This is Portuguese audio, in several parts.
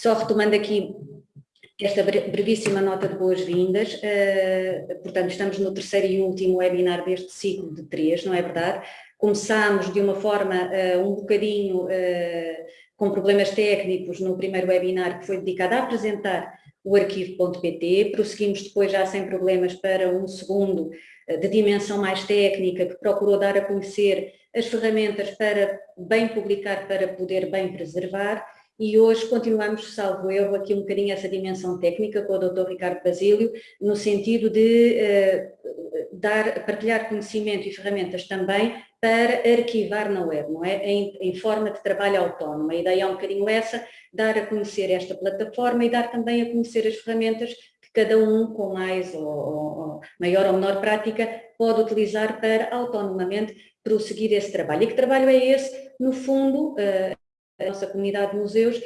Só retomando aqui esta brevíssima nota de boas-vindas, uh, portanto estamos no terceiro e último webinar deste ciclo de três, não é verdade? Começámos de uma forma uh, um bocadinho uh, com problemas técnicos no primeiro webinar que foi dedicado a apresentar o arquivo.pt, prosseguimos depois já sem problemas para um segundo de dimensão mais técnica que procurou dar a conhecer as ferramentas para bem publicar, para poder bem preservar e hoje continuamos, salvo eu, aqui um bocadinho essa dimensão técnica com o Dr. Ricardo Basílio, no sentido de uh, dar, partilhar conhecimento e ferramentas também para arquivar na web, não é? Em, em, forma de trabalho autónomo. A ideia é um bocadinho essa, dar a conhecer esta plataforma e dar também a conhecer as ferramentas que cada um, com mais ou, ou maior ou menor prática, pode utilizar para autonomamente prosseguir esse trabalho. E que trabalho é esse? No fundo, uh, a nossa comunidade de museus,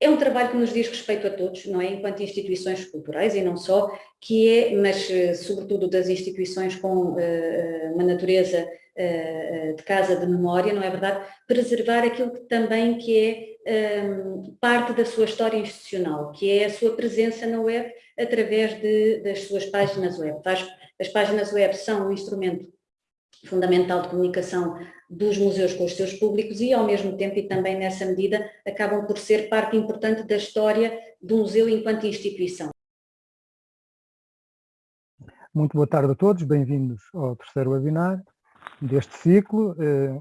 é um trabalho que nos diz respeito a todos, não é? Enquanto instituições culturais e não só, que é, mas eh, sobretudo das instituições com uh, uma natureza uh, de casa de memória, não é verdade? Preservar aquilo que também que é um, parte da sua história institucional, que é a sua presença na web através de, das suas páginas web. As, as páginas web são um instrumento fundamental de comunicação dos museus com os seus públicos e, ao mesmo tempo, e também nessa medida, acabam por ser parte importante da história do museu enquanto instituição. Muito boa tarde a todos, bem-vindos ao terceiro webinar deste ciclo, eh,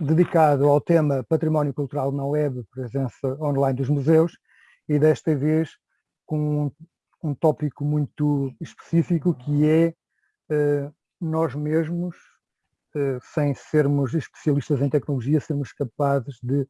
dedicado ao tema Património Cultural na Web, presença online dos museus, e desta vez com um, um tópico muito específico que é eh, nós mesmos eh, sem sermos especialistas em tecnologia, sermos capazes de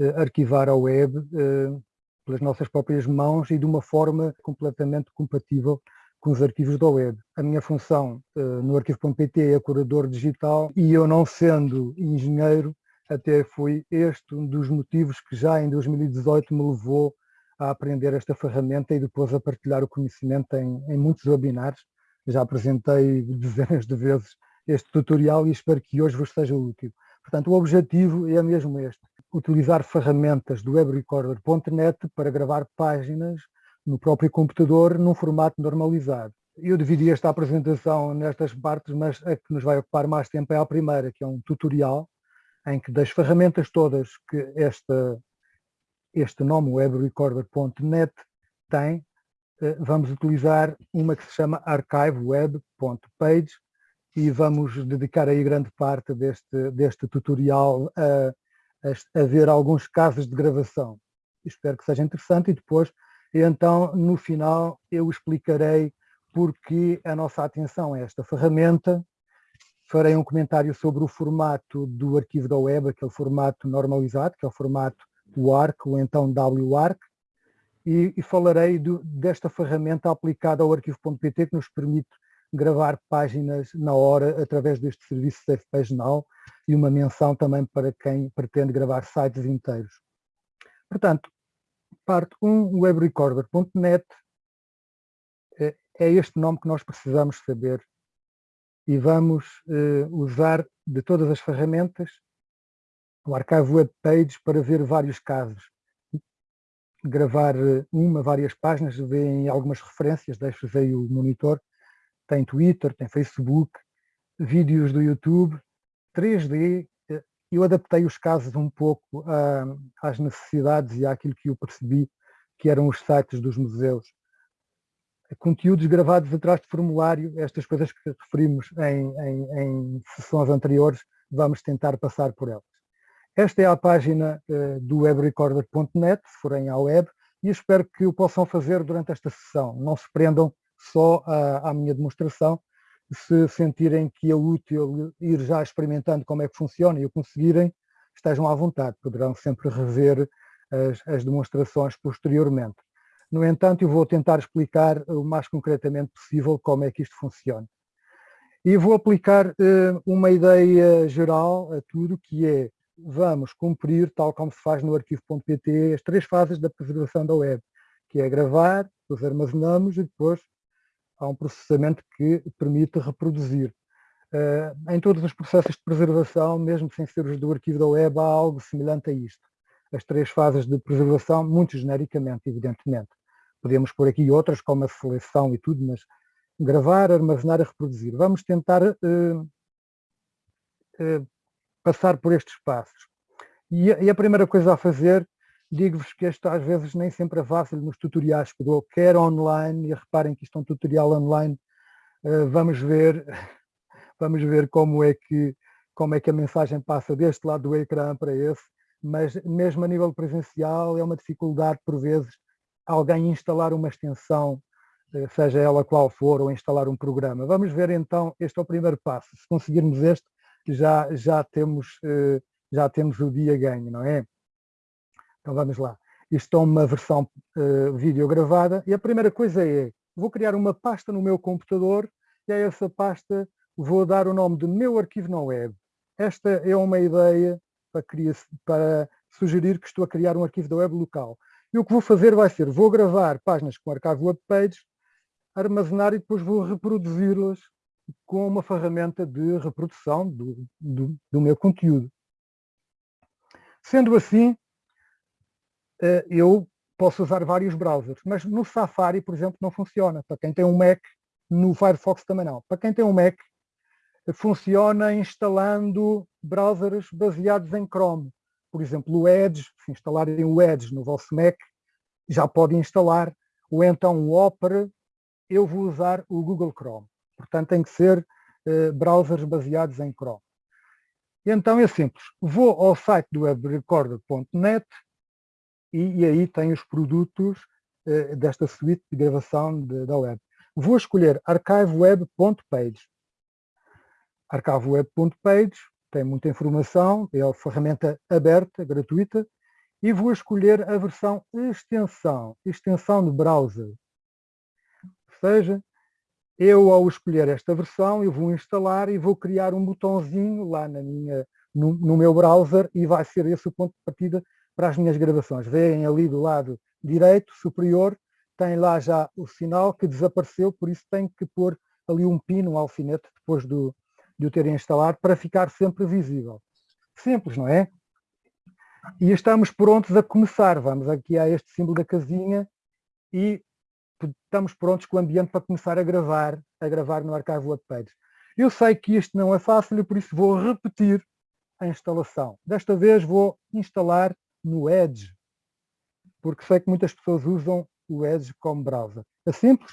eh, arquivar a web eh, pelas nossas próprias mãos e de uma forma completamente compatível com os arquivos da web. A minha função no arquivo.pt é curador digital e eu não sendo engenheiro, até foi este um dos motivos que já em 2018 me levou a aprender esta ferramenta e depois a partilhar o conhecimento em, em muitos webinars. Já apresentei dezenas de vezes este tutorial e espero que hoje vos seja útil. Portanto, o objetivo é mesmo este, utilizar ferramentas do webrecorder.net para gravar páginas no próprio computador num formato normalizado. Eu dividi esta apresentação nestas partes, mas a que nos vai ocupar mais tempo é a primeira, que é um tutorial, em que das ferramentas todas que esta, este nome webrecorder.net tem, vamos utilizar uma que se chama archiveweb.page, e vamos dedicar aí grande parte deste, deste tutorial a, a, a ver alguns casos de gravação. Espero que seja interessante e depois, então, no final, eu explicarei porque a nossa atenção a esta ferramenta, farei um comentário sobre o formato do arquivo da web, aquele formato normalizado, que é o formato WARC, ou então WARC, e, e falarei do, desta ferramenta aplicada ao arquivo.pt que nos permite gravar páginas na hora através deste serviço Safe Page Now e uma menção também para quem pretende gravar sites inteiros. Portanto, parte 1, webrecorder.net, é, é este nome que nós precisamos saber e vamos eh, usar de todas as ferramentas o Archive Web Page para ver vários casos. Gravar eh, uma, várias páginas, veem algumas referências, deixo aí o monitor, tem Twitter, tem Facebook, vídeos do YouTube, 3D. Eh, eu adaptei os casos um pouco às necessidades e àquilo que eu percebi que eram os sites dos museus. Conteúdos gravados atrás de formulário, estas coisas que referimos em, em, em sessões anteriores, vamos tentar passar por elas. Esta é a página uh, do webrecorder.net, se forem à web, e espero que o possam fazer durante esta sessão. Não se prendam só à, à minha demonstração, se sentirem que é útil ir já experimentando como é que funciona e o conseguirem, estejam à vontade, poderão sempre rever as, as, demonstrações posteriormente. No entanto, eu vou tentar explicar o mais concretamente possível como é que isto funciona. E vou aplicar uh, uma ideia geral a tudo, que é, vamos cumprir, tal como se faz no arquivo.pt, as três fases da preservação da web, que é gravar, depois armazenamos e depois há um processamento que permite reproduzir. Uh, em todos os processos de preservação, mesmo sem ser os do arquivo da web, há algo semelhante a isto. as três fases de preservação, muito genericamente, evidentemente. Podemos pôr aqui outras, como a seleção e tudo, mas gravar, armazenar e reproduzir. Vamos tentar uh, uh, passar por estes passos. E a, e a, primeira coisa a fazer, digo-vos que isto às vezes nem sempre é fácil nos tutoriais que dou, quer online, e reparem que isto é um tutorial online, uh, vamos ver, vamos ver como é que como é que a mensagem passa deste lado do ecrã para esse, mas mesmo a nível presencial é uma dificuldade por vezes alguém instalar uma extensão, eh, seja ela qual for, ou instalar um programa. Vamos ver então, este é o primeiro passo. Se conseguirmos este, já, já, temos, eh, já temos o dia ganho, não é? Então vamos lá. Isto é uma versão uh, vídeo gravada e a primeira coisa é, vou criar uma pasta no meu computador e a essa pasta vou dar o nome de meu arquivo na web. Esta é uma ideia para, criar, para sugerir que estou a criar um arquivo da web local. E o que vou fazer vai ser, vou gravar páginas com arquivo web page, armazenar e depois vou reproduzi-las com uma ferramenta de reprodução do, do, do meu conteúdo. Sendo assim, eh, eu posso usar vários browsers, mas no Safari, por exemplo, não funciona. Para quem tem um Mac, no Firefox também não. Para quem tem um Mac, funciona instalando browsers baseados em Chrome. Por exemplo, o Edge, se instalarem o Edge no vosso Mac, já podem instalar, ou então o Opera, eu vou usar o Google Chrome. Portanto, tem que ser uh, browsers baseados em Chrome. E então é simples, vou ao site do webrecorder.net e, e, aí tem os produtos uh, desta suite de gravação de, da web. Vou escolher archiveweb.page arcavoweb.page, tem muita informação, é uma ferramenta aberta, gratuita, e vou escolher a versão extensão, extensão de browser. Ou seja, eu ao escolher esta versão, eu vou instalar e vou criar um botãozinho lá na minha, no, no meu browser e vai ser esse o ponto de partida para as minhas gravações. Veem ali do lado direito, superior, tem lá já o sinal que desapareceu, por isso tenho que pôr ali um pino, um alfinete, depois do, de o terem instalado para ficar sempre visível. Simples, não é? E estamos prontos a começar. Vamos aqui a este símbolo da casinha e estamos prontos com o ambiente para começar a gravar, a gravar no arquivo WebPage. Eu sei que isto não é fácil e por isso vou repetir a instalação. Desta vez vou instalar no Edge, porque sei que muitas pessoas usam o Edge como browser. É simples.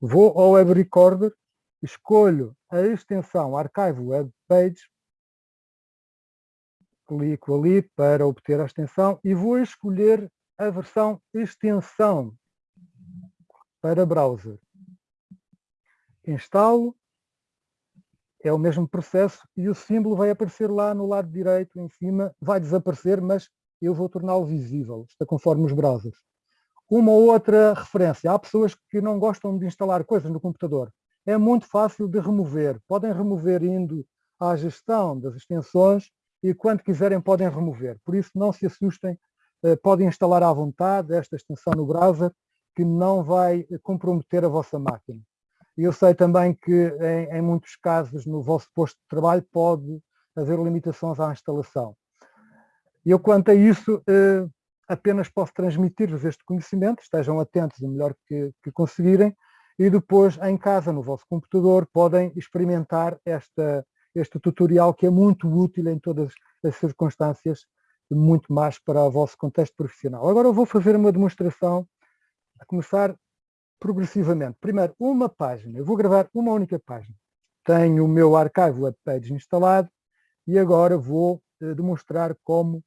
Vou ao Web Recorder escolho a extensão Archive Web Page, clico ali para obter a extensão e vou escolher a versão extensão para browser. Instalo, é o mesmo processo e o símbolo vai aparecer lá no lado direito, em cima, vai desaparecer, mas eu vou torná-lo visível, está conforme os browsers. Uma outra referência, há pessoas que não gostam de instalar coisas no computador é muito fácil de remover. Podem remover indo à gestão das extensões e quando quiserem podem remover. Por isso não se assustem, eh, podem instalar à vontade esta extensão no browser que não vai comprometer a vossa máquina. Eu sei também que em, em muitos casos no vosso posto de trabalho pode haver limitações à instalação. Eu quanto a isso eh, apenas posso transmitir-vos este conhecimento, estejam atentos o melhor que, que conseguirem, e depois em casa, no vosso computador, podem experimentar esta, este tutorial que é muito útil em todas as circunstâncias, muito mais para o vosso contexto profissional. Agora eu vou fazer uma demonstração, a começar progressivamente. Primeiro, uma página, eu vou gravar uma única página. Tenho o meu arquivo webpage instalado e agora vou eh, demonstrar como,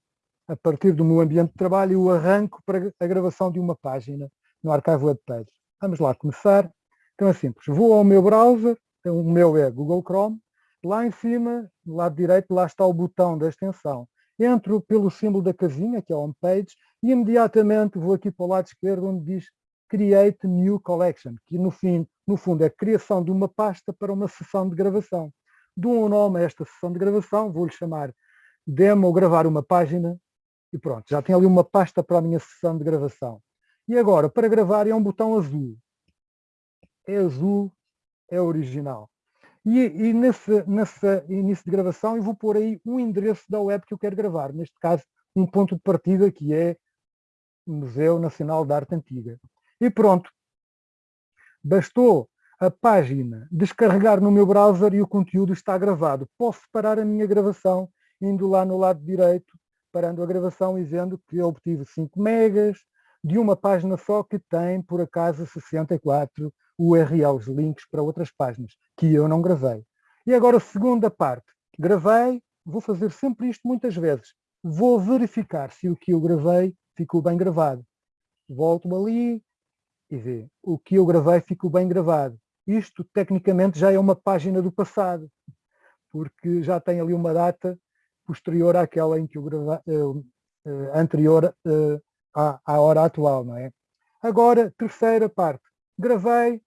a partir do meu ambiente de trabalho, eu arranco para a gravação de uma página no arquivo webpage. Vamos lá começar. Então é simples, vou ao meu browser, o meu é Google Chrome, lá em cima, do lado direito, lá está o botão da extensão. Entro pelo símbolo da casinha, que é o Homepage, e imediatamente vou aqui para o lado esquerdo onde diz Create New Collection, que no, fim, no fundo é a criação de uma pasta para uma sessão de gravação. Dou um nome a esta sessão de gravação, vou-lhe chamar Demo Gravar uma Página, e pronto, já tenho ali uma pasta para a minha sessão de gravação. E agora, para gravar é um botão azul é azul, é original. E, e nesse, nesse início de gravação eu vou pôr aí um endereço da web que eu quero gravar, neste caso um ponto de partida que é Museu Nacional de Arte Antiga. E pronto, bastou a página descarregar no meu browser e o conteúdo está gravado. Posso parar a minha gravação indo lá no lado direito, parando a gravação e dizendo que obtive 5 megas de uma página só que tem, por acaso, 64 URLs, links para outras páginas, que eu não gravei. E agora a segunda parte. Gravei, vou fazer sempre isto muitas vezes. Vou verificar se o que eu gravei ficou bem gravado. Volto ali e vê. O que eu gravei ficou bem gravado. Isto, tecnicamente, já é uma página do passado, porque já tem ali uma data posterior àquela em que eu gravei, uh, anterior uh, à, à hora atual, não é? Agora, terceira parte. Gravei,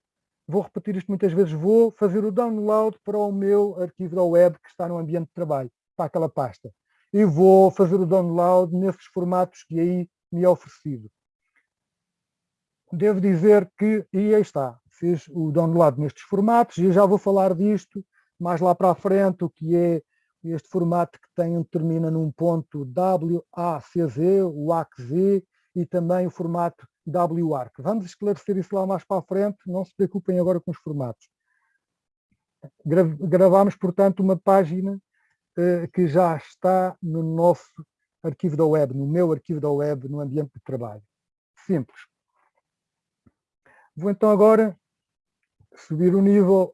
vou repetir isto muitas vezes, vou fazer o download para o meu arquivo da web que está no ambiente de trabalho, para aquela pasta. E vou fazer o download nesses formatos que aí me é oferecido. Devo dizer que, e aí está, fiz o download nestes formatos e já vou falar disto mais lá para a frente, o que é este formato que tem, termina num ponto WACZ, o e também o formato WARC. Vamos esclarecer isso lá mais para a frente, não se preocupem agora com os formatos. Gravámos, portanto, uma página eh, que já está no nosso arquivo da web, no meu arquivo da web, no ambiente de trabalho. Simples. Vou então agora subir o nível,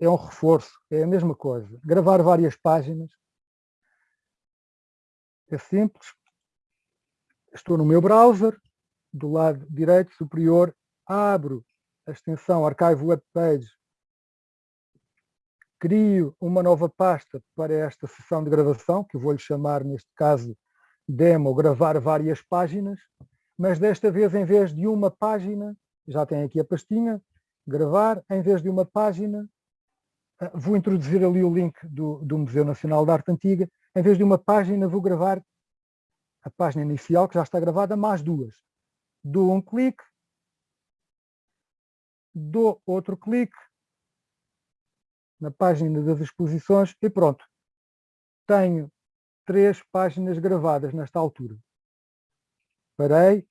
é um reforço, é a mesma coisa. Gravar várias páginas, é simples. Estou no meu browser, do lado direito superior, abro a extensão Archive Web Page, crio uma nova pasta para esta sessão de gravação, que vou-lhe chamar, neste caso, demo, gravar várias páginas, mas desta vez, em vez de uma página, já tem aqui a pastinha, gravar, em vez de uma página, eh, vou introduzir ali o link do, do Museu Nacional de Arte Antiga, em vez de uma página vou gravar a página inicial, que já está gravada, mais duas. Dou um clique, dou outro clique na página das exposições e pronto. Tenho três páginas gravadas nesta altura. Parei,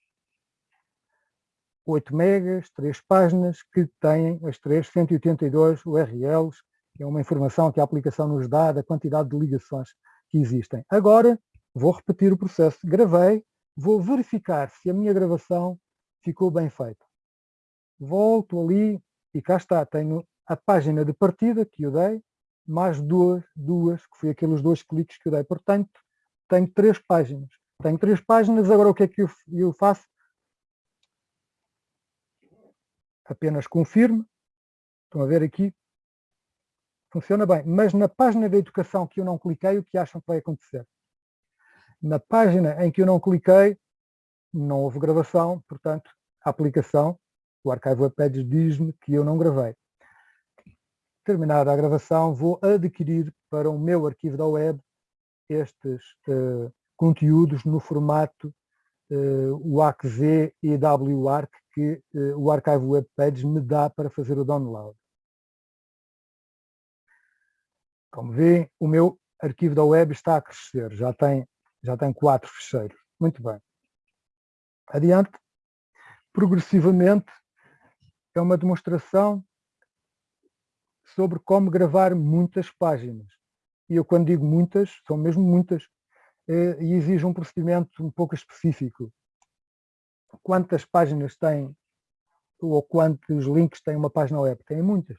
8 megas, 3 páginas, que têm as três 182 URLs, que é uma informação que a aplicação nos dá da quantidade de ligações que existem. Agora, vou repetir o processo. Gravei, vou verificar se a minha gravação ficou bem feita. Volto ali e cá está, tenho a página de partida que eu dei, mais duas, duas, que foi aqueles dois cliques que eu dei. Portanto, tenho três páginas. Tenho três páginas, agora o que é que eu, eu faço? Apenas confirmo. Estão a ver aqui? Funciona bem. Mas na página da educação que eu não cliquei, o que acham que vai acontecer? Na página em que eu não cliquei, não houve gravação, portanto, a aplicação, o Archive Web Pages diz-me que eu não gravei. Terminada a gravação, vou adquirir para o meu arquivo da web estes uh, conteúdos no formato uh, WACZ e WARC que uh, o Archive Web Pages me dá para fazer o download. Como vêem, o meu arquivo da web está a crescer, já tem já tem quatro fecheiros. Muito bem. Adiante. Progressivamente é uma demonstração sobre como gravar muitas páginas. E eu quando digo muitas, são mesmo muitas, eh, e exige um procedimento um pouco específico. Quantas páginas tem ou quantos links tem uma página web? Tem muitas.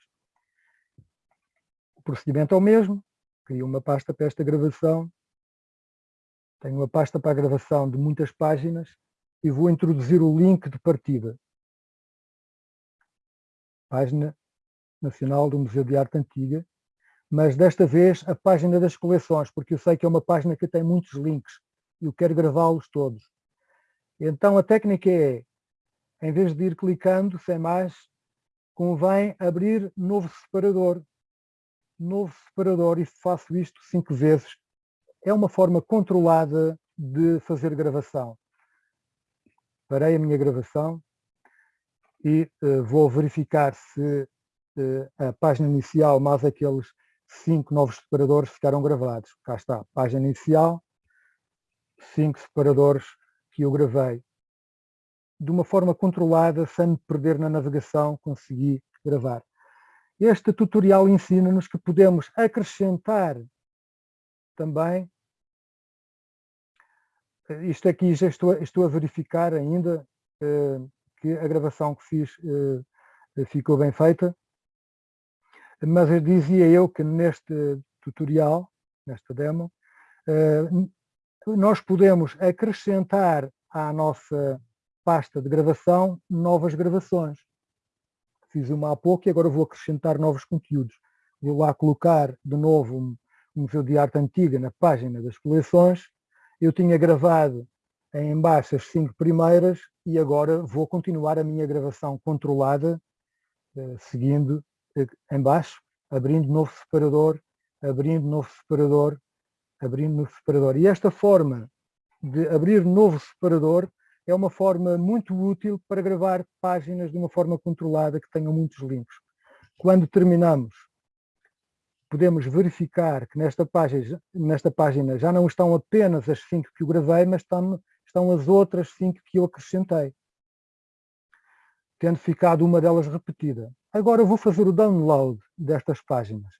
O procedimento é o mesmo, crio uma pasta para esta gravação tenho uma pasta para a gravação de muitas páginas e vou introduzir o link de partida. Página Nacional do Museu de Arte Antiga, mas desta vez a página das coleções, porque eu sei que é uma página que tem muitos links e eu quero gravá-los todos. Então a técnica é, em vez de ir clicando, sem mais, convém abrir novo separador. Novo separador e faço isto cinco vezes é uma forma controlada de fazer gravação. Parei a minha gravação e uh, vou verificar se uh, a página inicial mais aqueles cinco novos separadores ficaram gravados. Cá está, página inicial, cinco separadores que eu gravei. De uma forma controlada, sem me perder na navegação, consegui gravar. Este tutorial ensina-nos que podemos acrescentar também, eh, isto aqui já estou, estou a verificar ainda eh, que a gravação que fiz eh, ficou bem feita, mas eu dizia eu que neste tutorial, nesta demo, nós podemos acrescentar à nossa pasta de gravação novas gravações. Fiz uma há pouco e agora vou acrescentar novos conteúdos. Vou lá colocar de novo um Museu de Arte Antiga na página das coleções. Eu tinha gravado em baixo as cinco primeiras e agora vou continuar a minha gravação controlada, eh, seguindo eh, em baixo, abrindo novo separador, abrindo novo separador, abrindo novo separador. E esta forma de abrir novo separador é uma forma muito útil para gravar páginas de uma forma controlada que tenham muitos links. Quando terminamos, podemos verificar que nesta página, nesta página já não estão apenas as cinco que eu gravei, mas estão, estão as outras cinco que eu acrescentei, tendo ficado uma delas repetida. Agora vou fazer o download destas páginas,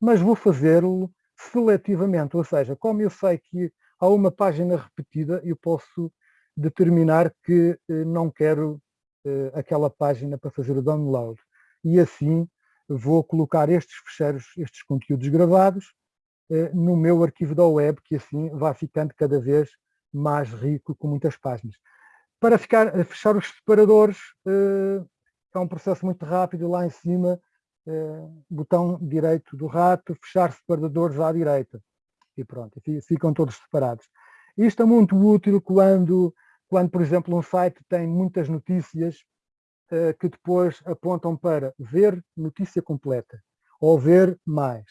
mas vou fazê-lo seletivamente, ou seja, como eu sei que há uma página repetida, eu posso determinar que eh, não quero eh, aquela página para fazer o download. E assim vou colocar estes fecheiros, estes conteúdos gravados, eh, no meu arquivo da web, que assim vai ficando cada vez mais rico, com muitas páginas. Para ficar, fechar os separadores, é um processo muito rápido, lá em cima botão direito do rato, fechar separadores à direita. E pronto, ficam todos separados. Isto é muito útil quando, quando por exemplo, um site tem muitas notícias uh, que depois apontam para ver notícia completa ou ver mais.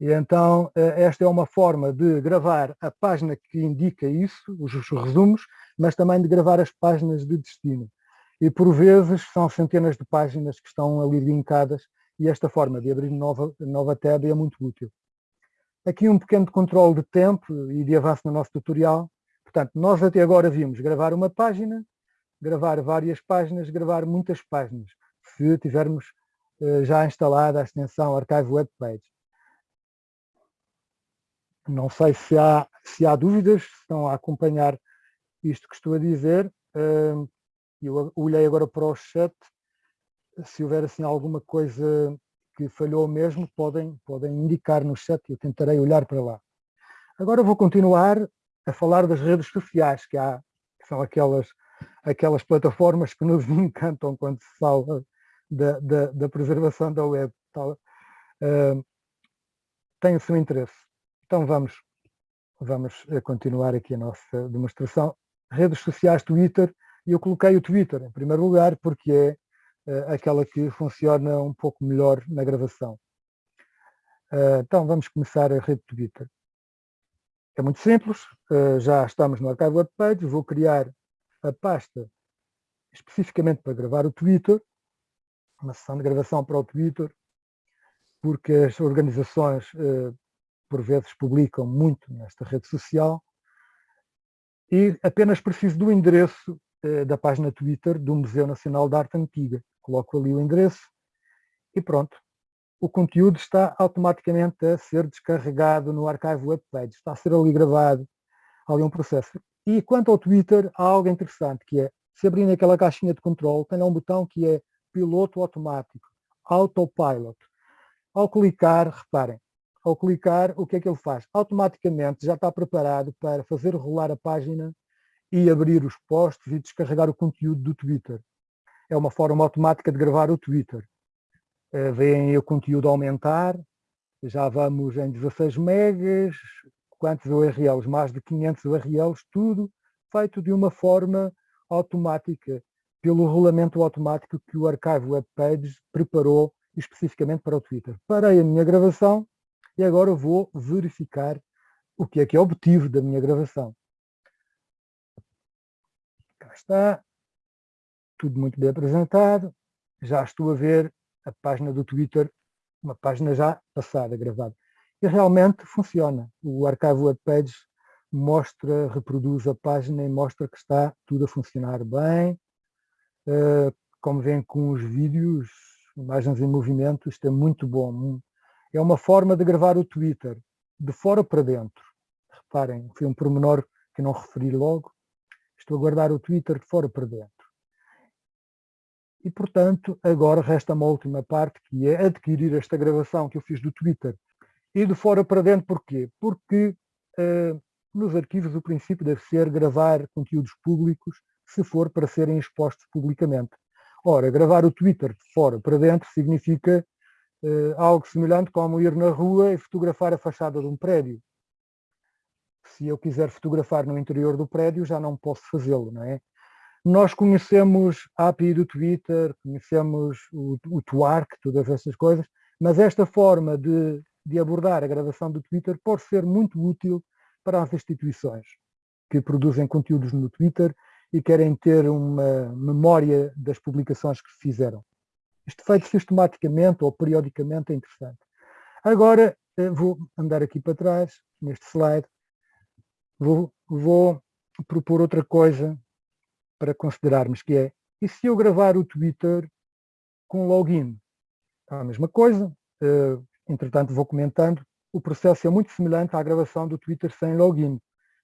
E então uh, esta é uma forma de gravar a página que indica isso, os resumos, mas também de gravar as páginas de destino. E por vezes são centenas de páginas que estão ali linkadas e esta forma de abrir nova, nova tab é muito útil. Aqui um pequeno controle de tempo e de avanço no nosso tutorial. Portanto, nós até agora vimos gravar uma página, gravar várias páginas, gravar muitas páginas, se tivermos uh, já instalada a extensão Archive Web Page. Não sei se há, se há dúvidas, se estão a acompanhar isto que estou a dizer. Eu olhei agora para o chat se houver assim alguma coisa que falhou mesmo, podem, podem indicar no chat e eu tentarei olhar para lá. Agora vou continuar a falar das redes sociais, que, há, que são aquelas, aquelas plataformas que nos encantam quando se fala da, da, da preservação da web. Tal, uh, tem o seu interesse. Então vamos, vamos eh, continuar aqui a nossa demonstração. Redes sociais, Twitter, e eu coloquei o Twitter em primeiro lugar porque é aquela que funciona um pouco melhor na gravação. Uh, então vamos começar a rede Twitter. É muito simples, uh, já estamos no Archive Web Page, vou criar a pasta especificamente para gravar o Twitter, uma sessão de gravação para o Twitter, porque as organizações por vezes publicam muito nesta rede social e apenas preciso do endereço da página Twitter do Museu Nacional de Arte Antiga coloco ali o endereço e pronto. O conteúdo está automaticamente a ser descarregado no Archive Web Page, está a ser ali gravado, ali um processo. E quanto ao Twitter, há algo interessante, que é, se abrir naquela caixinha de controle, tem lá um botão que é piloto automático, autopilot. Ao clicar, reparem, ao clicar, o que é que ele faz? Automaticamente já está preparado para fazer rolar a página e abrir os posts e descarregar o conteúdo do Twitter é uma forma automática de gravar o Twitter. Uh, veem o conteúdo aumentar, já vamos em 16 megas, quantos URLs? Mais de 500 URLs, tudo feito de uma forma automática, pelo rolamento automático que o Archive Web Pages preparou especificamente para o Twitter. Parei a minha gravação e agora vou verificar o que é que é obtido da minha gravação. Cá está tudo muito bem apresentado, já estou a ver a página do Twitter, uma página já passada, gravada. E realmente funciona. O Archive Web Pages mostra, reproduz a página e mostra que está tudo a funcionar bem. Uh, como vem com os vídeos, imagens em movimento, isto é muito bom. É uma forma de gravar o Twitter, de fora para dentro. Reparem, foi um pormenor que não referi logo. Estou a guardar o Twitter de fora para dentro. E, portanto, agora resta uma última parte, que é adquirir esta gravação que eu fiz do Twitter. E de fora para dentro, porquê? Porque uh, nos arquivos o princípio deve ser gravar conteúdos públicos se for para serem expostos publicamente. Ora, gravar o Twitter de fora para dentro significa uh, algo semelhante como ir na rua e fotografar a fachada de um prédio. Se eu quiser fotografar no interior do prédio, já não posso fazê-lo, não é? Nós conhecemos a API do Twitter, conhecemos o, o Twark, todas essas coisas, mas esta forma de, de abordar a gravação do Twitter pode ser muito útil para as instituições que produzem conteúdos no Twitter e querem ter uma memória das publicações que fizeram. Isto feito sistematicamente ou periodicamente é interessante. Agora eh, vou andar aqui para trás, neste slide, vou, vou propor outra coisa para considerarmos que é, e se eu gravar o Twitter com login? É a mesma coisa, uh, entretanto vou comentando, o processo é muito semelhante à gravação do Twitter sem login,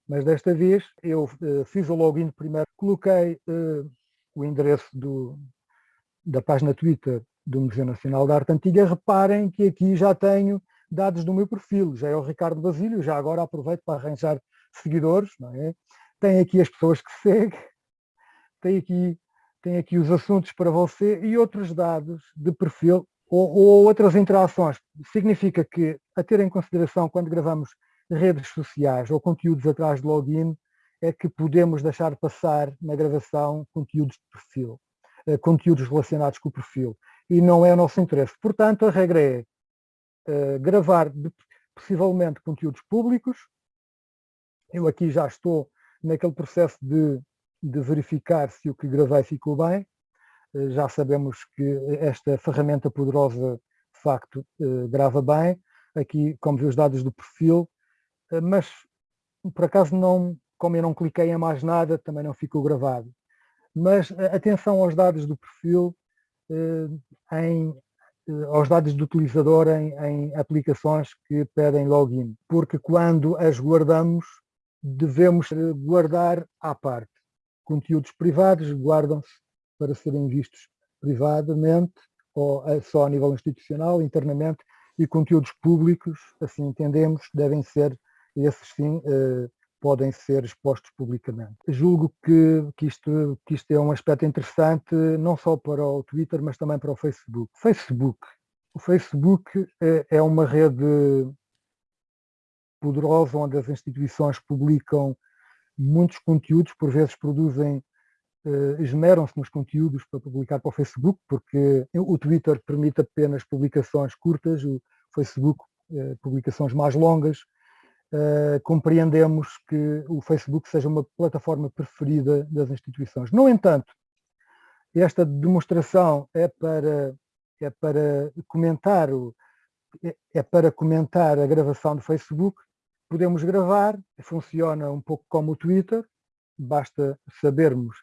mas desta vez eu uh, fiz o login primeiro, coloquei uh, o endereço do, da página Twitter do Museu Nacional da Arte Antiga, reparem que aqui já tenho dados do meu perfil, já é o Ricardo Basílio, já agora aproveito para arranjar seguidores, não é? Tem aqui as pessoas que seguem, tem aqui, tem aqui os assuntos para você e outros dados de perfil ou, ou outras interações. Significa que, a ter em consideração quando gravamos redes sociais ou conteúdos atrás de login, é que podemos deixar passar na gravação conteúdos de perfil, eh, conteúdos relacionados com o perfil. E não é o nosso interesse. Portanto, a regra é uh, gravar possivelmente conteúdos públicos. Eu aqui já estou naquele processo de de verificar se o que gravei ficou bem. Eh, já sabemos que esta ferramenta poderosa, de facto, eh, grava bem. Aqui, como vê os dados do perfil, eh, mas por acaso não, como eu não cliquei em mais nada, também não ficou gravado. Mas atenção aos dados do perfil, em, aos dados do utilizador em, em aplicações que pedem login, porque quando as guardamos, devemos guardar à parte conteúdos privados guardam-se para serem vistos privadamente ou só a nível institucional, internamente, e conteúdos públicos, assim entendemos, devem ser, esses sim, eh, podem ser expostos publicamente. Julgo que, que, isto, que isto é um aspecto interessante, não só para o Twitter, mas também para o Facebook. Facebook. O Facebook é, é uma rede poderosa onde as instituições publicam muitos conteúdos, por vezes produzem, uh, esmeram-se nos conteúdos para publicar para o Facebook, porque o Twitter permite apenas publicações curtas, o Facebook uh, publicações mais longas. Uh, compreendemos que o Facebook seja uma plataforma preferida das instituições. No entanto, esta demonstração é para, é para comentar o, é, é para comentar a gravação do Facebook podemos gravar, funciona um pouco como o Twitter, basta sabermos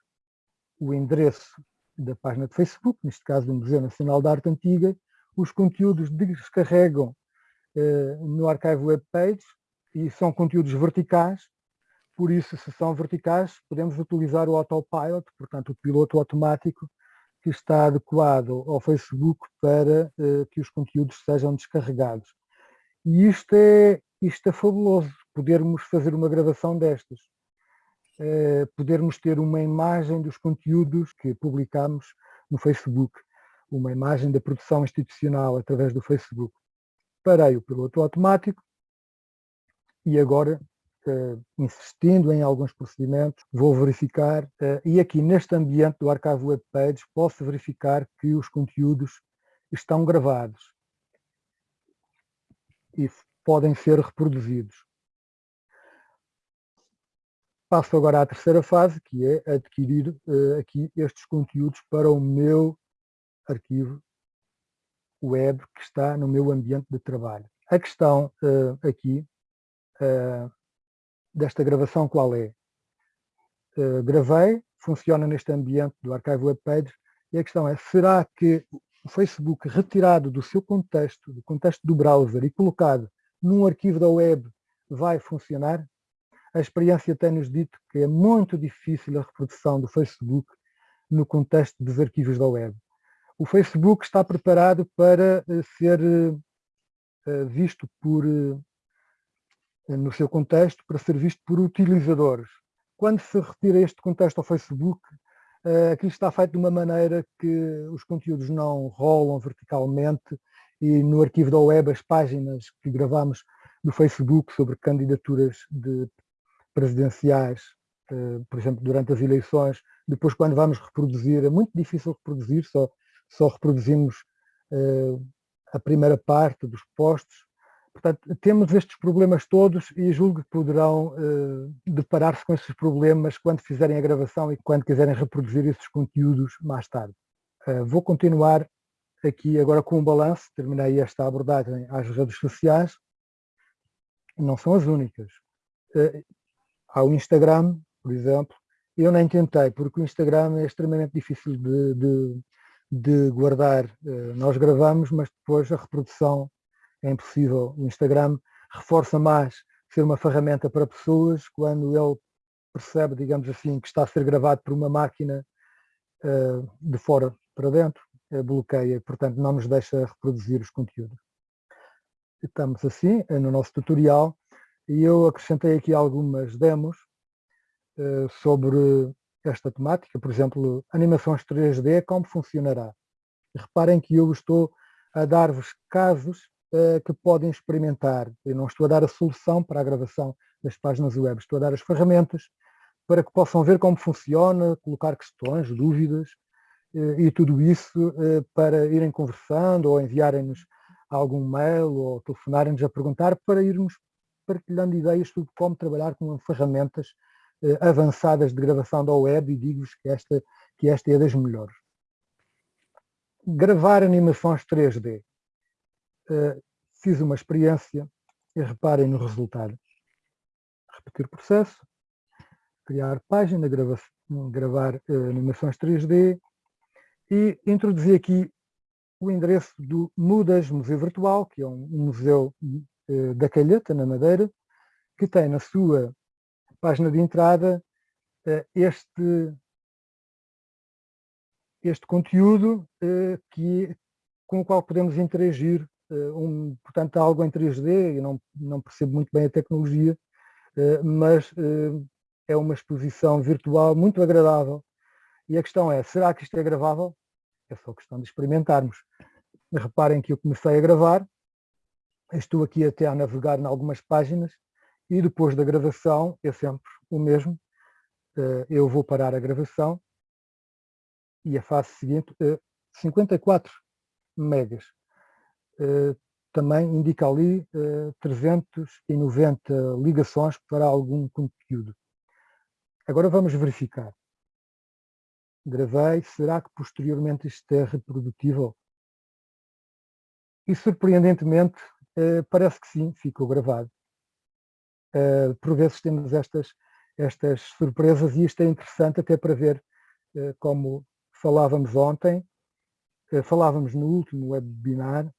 o endereço da página de Facebook, neste caso do Museu Nacional da Arte Antiga, os conteúdos descarregam eh, no Archive Web Page e são conteúdos verticais, por isso, se são verticais, podemos utilizar o Autopilot, portanto, o piloto automático, que está adequado ao Facebook para eh, que os conteúdos sejam descarregados. E isto é, isto é fabuloso, podermos fazer uma gravação destas. Uh, podermos ter uma imagem dos conteúdos que publicamos no Facebook, uma imagem da produção institucional através do Facebook. Parei o piloto automático e agora, uh, insistindo em alguns procedimentos, vou verificar, uh, e aqui neste ambiente do Archive Web Page, posso verificar que os conteúdos estão gravados. E podem ser reproduzidos. Passo agora à terceira fase, que é adquirir uh, aqui estes conteúdos para o meu arquivo web que está no meu ambiente de trabalho. A questão uh, aqui uh, desta gravação qual é? Gravei, funciona neste ambiente do arquivo webpage e a questão é, será que o Facebook retirado do seu contexto, do contexto do browser e colocado num arquivo da web vai funcionar? A experiência tem-nos dito que é muito difícil a reprodução do Facebook no contexto dos arquivos da web. O Facebook está preparado para eh, ser eh, visto por, eh, no seu contexto, para ser visto por utilizadores. Quando se retira este contexto ao Facebook, aquilo está feito de uma maneira que os conteúdos não rolam verticalmente e no arquivo da web as páginas que gravamos no Facebook sobre candidaturas de presidenciais, por exemplo, durante as eleições, depois quando vamos reproduzir, é muito difícil reproduzir, só só reproduzimos uh, a primeira parte dos postos. Portanto, temos estes problemas todos e julgo que poderão uh, deparar-se com esses problemas quando fizerem a gravação e quando quiserem reproduzir esses conteúdos mais tarde. Vou continuar aqui agora com um balanço, terminei esta abordagem às redes sociais, não são as únicas. Uh, há o Instagram, por exemplo, eu nem tentei, porque o Instagram é extremamente difícil de, de, de guardar, eh, nós gravamos, mas depois a reprodução é impossível. O Instagram reforça mais ser uma ferramenta para pessoas quando ele percebe, digamos assim, que está a ser gravado por uma máquina eh, de fora para dentro, eh, bloqueia, portanto não nos deixa reproduzir os conteúdos. Estamos assim no nosso tutorial e eu acrescentei aqui algumas demos sobre esta temática, por exemplo, animações 3D, como funcionará? Reparem que eu estou a dar-vos casos que podem experimentar. Eu não estou a dar a solução para a gravação das páginas web, estou a dar as ferramentas para que possam ver como funciona, colocar questões, dúvidas e tudo isso uh, para irem conversando ou enviarem-nos algum mail ou telefonarem-nos a perguntar para irmos partilhando ideias sobre como trabalhar com ferramentas eh, avançadas de gravação da web e digo-vos que esta, que esta é das melhores. Gravar animações 3D. Eh, fiz uma experiência e reparem no resultado. Repetir o processo, criar página, grava, gravar uh, animações 3D e introduzir aqui o endereço do Mudas Museu Virtual, que é um, museu uh, da Calheta, na Madeira, que tem na sua página de entrada eh, este, este conteúdo eh, que, com o qual podemos interagir, eh, um, portanto algo em 3D, eu não, não percebo muito bem a tecnologia, mas é uma exposição virtual muito agradável. E a questão é, será que isto é gravável? É só questão de experimentarmos. Reparem que eu comecei a gravar, estou aqui até a navegar em algumas páginas, e depois da gravação é sempre o mesmo. Eh, eu vou parar a gravação e a fase seguinte, 54 eh, megas. Eh, também indica ali 390 ligações para algum conteúdo. Agora vamos verificar. Gravei, será que posteriormente isto é reprodutível? E surpreendentemente parece que sim, ficou gravado. Uh, por vezes temos estas, estas surpresas e isto é interessante até para ver uh, como falávamos ontem, falávamos no último webinar,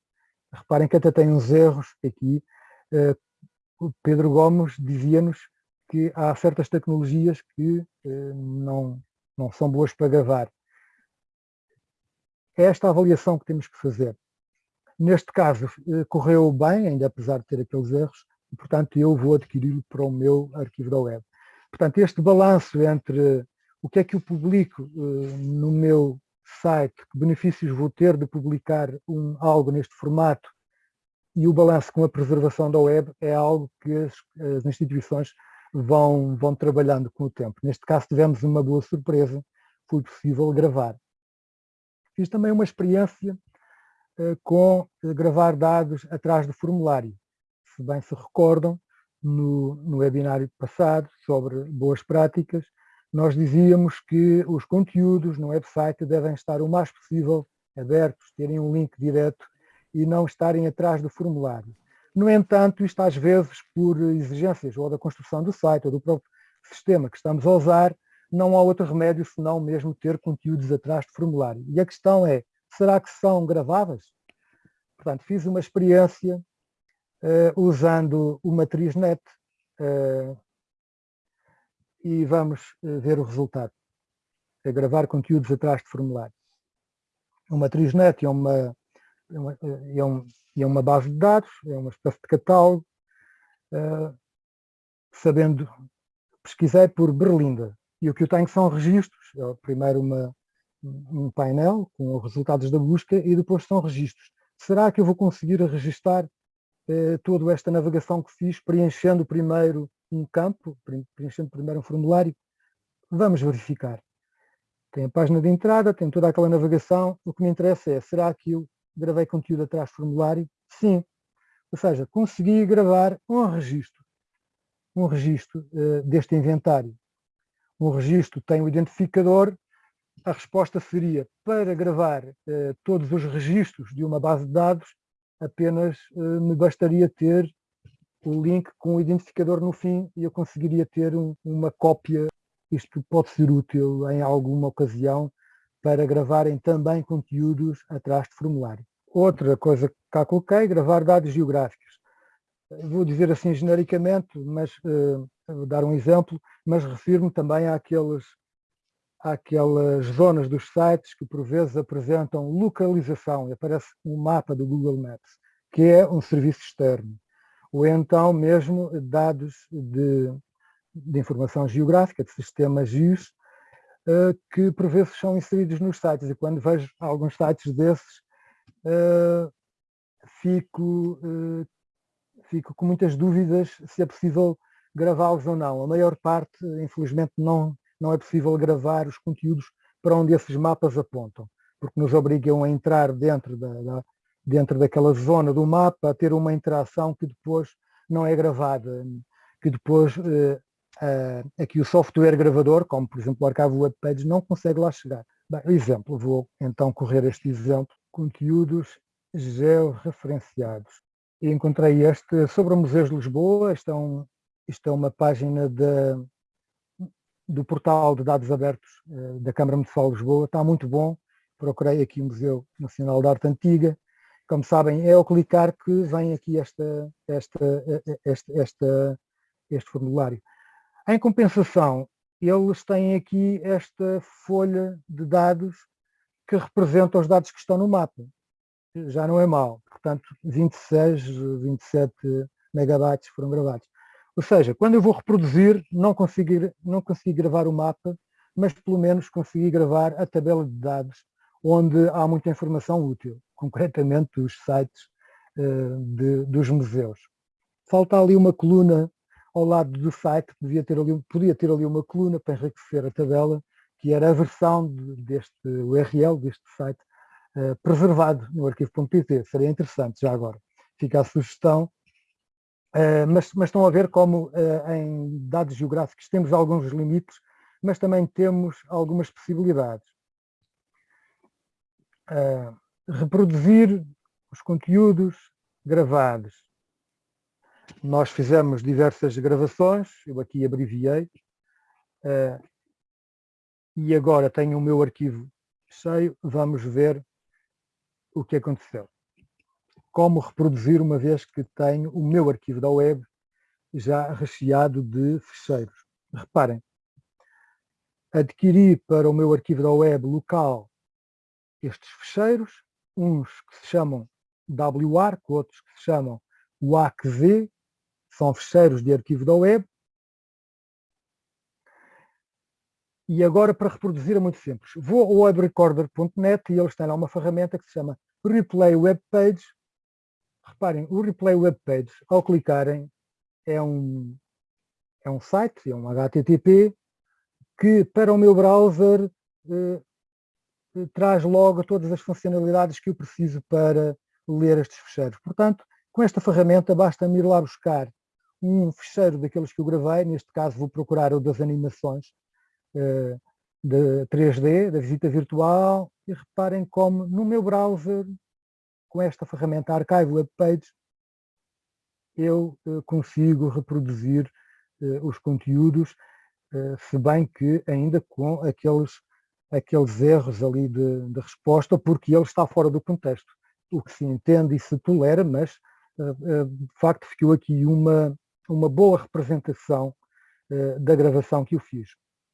reparem que até tem uns erros aqui, o Pedro Gomes dizia-nos que há certas tecnologias que não, não são boas para gravar. É esta avaliação que temos que fazer. Neste caso, correu bem, ainda apesar de ter aqueles erros, e, portanto, eu vou adquiri-lo para o meu arquivo da web. Portanto, este balanço entre o que é que eu publico uh, no meu site, que benefícios vou ter de publicar um, algo neste formato e o balanço com a preservação da web é algo que as, as instituições vão, vão trabalhando com o tempo. Neste caso tivemos uma boa surpresa, foi possível gravar. Fiz também uma experiência uh, com uh, gravar dados atrás do formulário se bem se recordam, no, no webinário passado sobre boas práticas, nós dizíamos que os conteúdos no website devem estar o mais possível abertos, terem um link direto e não estarem atrás do formulário. No entanto, isto às vezes por exigências ou da construção do site ou do próprio sistema que estamos a usar, não há outro remédio senão mesmo ter conteúdos atrás de formulário. E a questão é, será que são gravadas? Portanto, fiz uma experiência uh, usando o matriz net uh, e vamos uh, ver o resultado. É gravar conteúdos atrás de formulário. O matriz net é uma, é uma, é um, é uma base de dados, é uma espécie de catálogo, sabendo, pesquisei por Berlinda, e o que eu tenho são registros, é primeiro uma, um painel com os resultados da busca e depois são registros. Será que eu vou conseguir registar eh, toda esta navegação que fiz, preenchendo primeiro um campo, preenchendo primeiro um formulário? Vamos verificar. Tem a página de entrada, tem toda aquela navegação. O que me interessa é, será que eu gravei conteúdo atrás do formulário? Sim. Ou seja, consegui gravar um registro, um registro uh, deste inventário um registro tem o identificador, a resposta seria para gravar eh, todos os registros de uma base de dados, apenas eh, me bastaria ter o link com o identificador no fim e eu conseguiria ter um, uma cópia. Isto pode ser útil em alguma ocasião para gravarem também conteúdos atrás de formulário. Outra coisa que cá coloquei, gravar dados geográficos. Vou dizer assim genericamente, mas uh, vou dar um exemplo, mas refiro-me também àqueles, àquelas zonas dos sites que por vezes apresentam localização, e aparece um mapa do Google Maps, que é um serviço externo, ou então mesmo dados de, de informação geográfica, de sistemas GIS, que por vezes são inseridos nos sites, e quando vejo alguns sites desses, uh, fico, uh, fico com muitas dúvidas se é possível gravá-los ou não. A maior parte, infelizmente, não, não é possível gravar os conteúdos para onde esses mapas apontam, porque nos obrigam a entrar dentro, da, da, dentro daquela zona do mapa, a ter uma interação que depois não é gravada, que depois eh, eh, aqui o software gravador, como por exemplo o arquivo webpage, não consegue lá chegar. Bem, exemplo, vou então correr este exemplo, conteúdos georreferenciados. E encontrei este sobre o Museu de Lisboa, este é um, isto é uma página de, do portal de dados abertos eh, da Câmara Municipal de Lisboa, está muito bom. Procurei aqui o Museu Nacional de Arte Antiga. Como sabem, é ao clicar que vem aqui esta, esta, esta, esta, este formulário. Em compensação, eles têm aqui esta folha de dados que representa os dados que estão no mapa. Já não é mal. Portanto, 26, 27 megabytes foram gravados. Ou seja, quando eu vou reproduzir, não consegui, não consegui gravar o mapa, mas pelo menos consegui gravar a tabela de dados, onde há muita informação útil, concretamente os sites uh, de, dos museus. Falta ali uma coluna ao lado do site, podia ter ali, podia ter ali uma coluna para enriquecer a tabela, que era a versão de, deste URL, deste site, uh, preservado no arquivo.pt. Seria interessante, já agora. Fica a sugestão Uh, mas, mas, estão a ver como uh, em dados geográficos temos alguns limites, mas também temos algumas possibilidades. Reproduzir os conteúdos gravados. Nós fizemos diversas gravações, eu aqui abreviei, e agora tenho o meu arquivo cheio, vamos ver o que aconteceu como reproduzir uma vez que tenho o meu arquivo da web já recheado de ficheiros. Reparem, adquiri para o meu arquivo da web local estes ficheiros, uns que se chamam WARC, outros que se chamam WACZ, são ficheiros de arquivo da web. E agora para reproduzir é muito simples. Vou ao webrecorder.net e eles têm lá uma ferramenta que se chama Replay Web Page Reparem, o Replay Web Page, ao clicarem, é um, é um site, é um HTTP, que para o meu browser eh, traz logo todas as funcionalidades que eu preciso para ler estes ficheiros. Portanto, com esta ferramenta basta-me ir lá buscar um ficheiro daqueles que eu gravei, neste caso vou procurar o das animações eh, de 3D, da visita virtual, e reparem como no meu browser com esta ferramenta Archive Web Page, eu consigo reproduzir os conteúdos, se bem que ainda com aqueles, aqueles erros ali de, de resposta, porque ele está fora do contexto. O que se entende e se tolera, mas de facto ficou aqui uma, uma boa representação da gravação que eu fiz.